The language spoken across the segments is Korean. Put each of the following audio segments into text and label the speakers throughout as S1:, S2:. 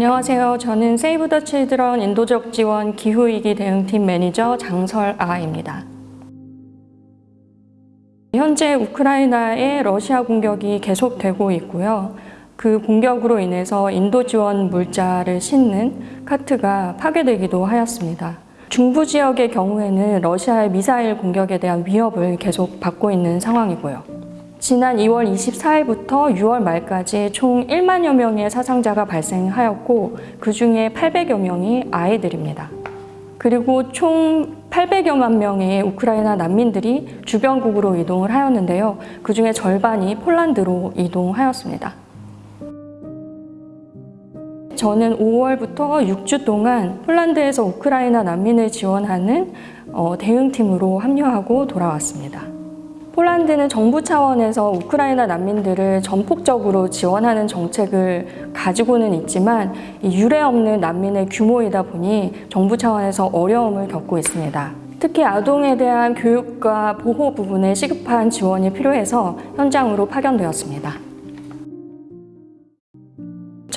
S1: 안녕하세요. 저는 세이브 더 칠드런 인도적 지원 기후위기 대응팀 매니저 장설아입니다. 현재 우크라이나에 러시아 공격이 계속되고 있고요. 그 공격으로 인해서 인도 지원 물자를 싣는 카트가 파괴되기도 하였습니다. 중부 지역의 경우에는 러시아의 미사일 공격에 대한 위협을 계속 받고 있는 상황이고요. 지난 2월 24일부터 6월 말까지 총 1만여 명의 사상자가 발생하였고 그 중에 800여 명이 아이들입니다. 그리고 총 800여만 명의 우크라이나 난민들이 주변국으로 이동을 하였는데요. 그 중에 절반이 폴란드로 이동하였습니다. 저는 5월부터 6주 동안 폴란드에서 우크라이나 난민을 지원하는 어, 대응팀으로 합류하고 돌아왔습니다. 폴란드는 정부 차원에서 우크라이나 난민들을 전폭적으로 지원하는 정책을 가지고는 있지만 유례 없는 난민의 규모이다 보니 정부 차원에서 어려움을 겪고 있습니다. 특히 아동에 대한 교육과 보호 부분에 시급한 지원이 필요해서 현장으로 파견되었습니다.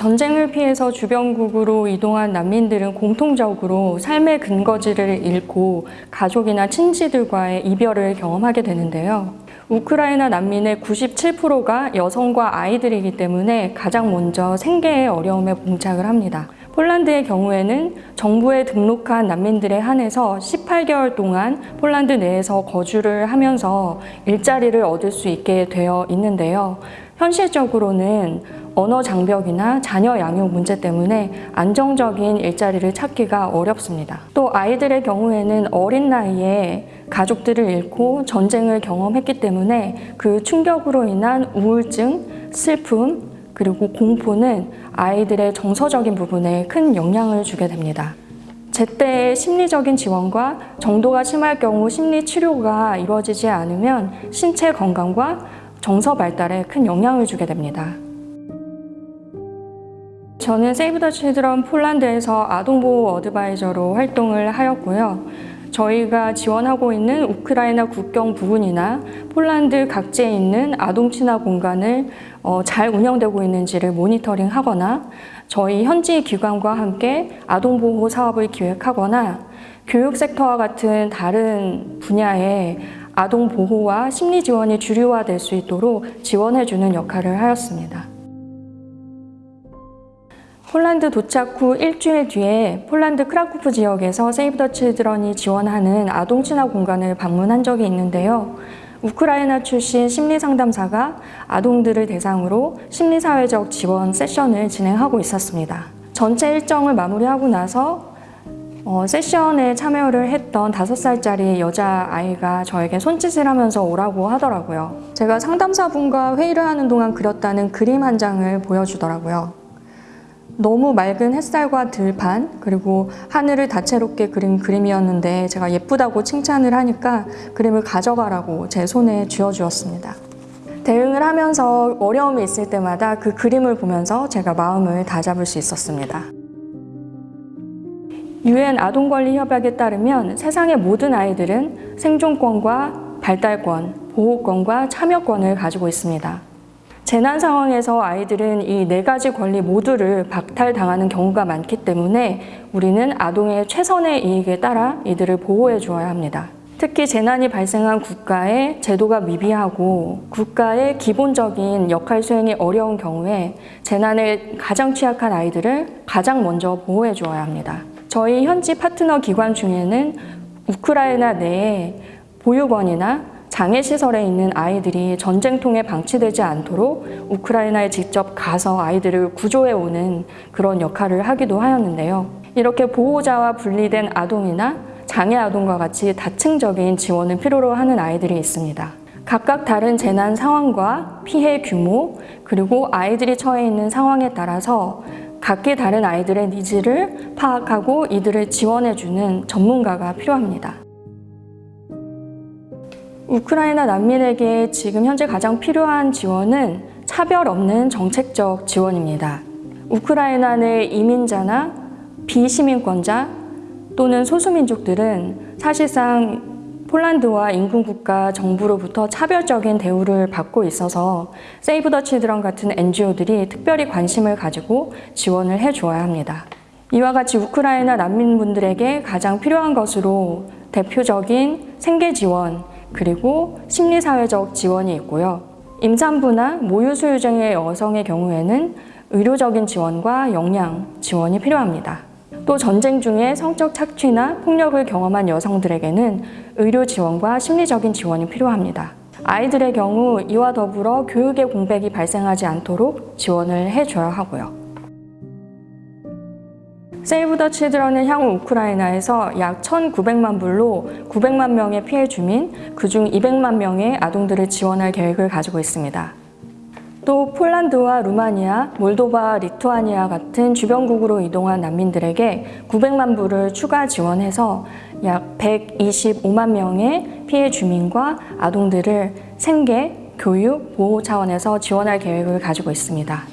S1: 전쟁을 피해서 주변국으로 이동한 난민들은 공통적으로 삶의 근거지를 잃고 가족이나 친지들과의 이별을 경험하게 되는데요. 우크라이나 난민의 97%가 여성과 아이들이기 때문에 가장 먼저 생계의 어려움에 봉착을 합니다. 폴란드의 경우에는 정부에 등록한 난민들에 한해서 18개월 동안 폴란드 내에서 거주를 하면서 일자리를 얻을 수 있게 되어 있는데요. 현실적으로는 언어 장벽이나 자녀 양육 문제 때문에 안정적인 일자리를 찾기가 어렵습니다. 또 아이들의 경우에는 어린 나이에 가족들을 잃고 전쟁을 경험했기 때문에 그 충격으로 인한 우울증, 슬픔, 그리고 공포는 아이들의 정서적인 부분에 큰 영향을 주게 됩니다. 제때의 심리적인 지원과 정도가 심할 경우 심리 치료가 이루어지지 않으면 신체 건강과 정서 발달에 큰 영향을 주게 됩니다. 저는 세이브 더 칠드런 폴란드에서 아동보호 어드바이저로 활동을 하였고요. 저희가 지원하고 있는 우크라이나 국경 부근이나 폴란드 각지에 있는 아동 친화 공간을 어, 잘 운영되고 있는지를 모니터링 하거나 저희 현지 기관과 함께 아동 보호 사업을 기획하거나 교육 섹터와 같은 다른 분야의 아동 보호와 심리 지원이 주류화될 수 있도록 지원해주는 역할을 하였습니다. 폴란드 도착 후 일주일 뒤에 폴란드 크라쿠프 지역에서 세이브 더 칠드런이 지원하는 아동 친화 공간을 방문한 적이 있는데요. 우크라이나 출신 심리상담사가 아동들을 대상으로 심리사회적 지원 세션을 진행하고 있었습니다. 전체 일정을 마무리하고 나서 어, 세션에 참여를 했던 다섯 살짜리 여자아이가 저에게 손짓을 하면서 오라고 하더라고요. 제가 상담사분과 회의를 하는 동안 그렸다는 그림 한 장을 보여주더라고요. 너무 맑은 햇살과 들판 그리고 하늘을 다채롭게 그린 그림이었는데 제가 예쁘다고 칭찬을 하니까 그림을 가져가라고 제 손에 쥐어주었습니다. 대응을 하면서 어려움이 있을 때마다 그 그림을 보면서 제가 마음을 다잡을 수 있었습니다. 유엔 아동권리협약에 따르면 세상의 모든 아이들은 생존권과 발달권, 보호권과 참여권을 가지고 있습니다. 재난 상황에서 아이들은 이 네 가지 권리 모두를 박탈당하는 경우가 많기 때문에 우리는 아동의 최선의 이익에 따라 이들을 보호해 주어야 합니다. 특히 재난이 발생한 국가의 제도가 미비하고 국가의 기본적인 역할 수행이 어려운 경우에 재난에 가장 취약한 아이들을 가장 먼저 보호해 주어야 합니다. 저희 현지 파트너 기관 중에는 우크라이나 내에 보육원이나 장애시설에 있는 아이들이 전쟁통에 방치되지 않도록 우크라이나에 직접 가서 아이들을 구조해 오는 그런 역할을 하기도 하였는데요. 이렇게 보호자와 분리된 아동이나 장애 아동과 같이 다층적인 지원을 필요로 하는 아이들이 있습니다. 각각 다른 재난 상황과 피해 규모, 그리고 아이들이 처해 있는 상황에 따라서 각기 다른 아이들의 needs를 파악하고 이들을 지원해주는 전문가가 필요합니다. 우크라이나 난민에게 지금 현재 가장 필요한 지원은 차별 없는 정책적 지원입니다. 우크라이나 내 이민자나 비시민권자 또는 소수민족들은 사실상 폴란드와 인근국가 정부로부터 차별적인 대우를 받고 있어서 세이브 더 칠드런 같은 NGO들이 특별히 관심을 가지고 지원을 해주어야 합니다. 이와 같이 우크라이나 난민분들에게 가장 필요한 것으로 대표적인 생계 지원 그리고 심리사회적 지원이 있고요. 임산부나 모유수유중의 여성의 경우에는 의료적인 지원과 영양 지원이 필요합니다. 또 전쟁 중에 성적 착취나 폭력을 경험한 여성들에게는 의료 지원과 심리적인 지원이 필요합니다. 아이들의 경우 이와 더불어 교육의 공백이 발생하지 않도록 지원을 해줘야 하고요. 세이브 더 칠드런은 향후 우크라이나에서 약 1,900만 불로 900만 명의 피해 주민, 그중 200만 명의 아동들을 지원할 계획을 가지고 있습니다. 또 폴란드와 루마니아, 몰도바, 리투아니아 같은 주변국으로 이동한 난민들에게 900만 불을 추가 지원해서 약 125만 명의 피해 주민과 아동들을 생계, 교육, 보호 차원에서 지원할 계획을 가지고 있습니다.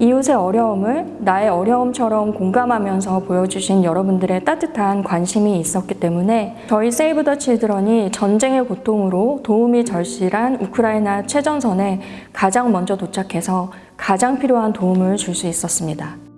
S1: 이웃의 어려움을 나의 어려움처럼 공감하면서 보여주신 여러분들의 따뜻한 관심이 있었기 때문에 저희 세이브 더 칠드런이 전쟁의 고통으로 도움이 절실한 우크라이나 최전선에 가장 먼저 도착해서 가장 필요한 도움을 줄 수 있었습니다.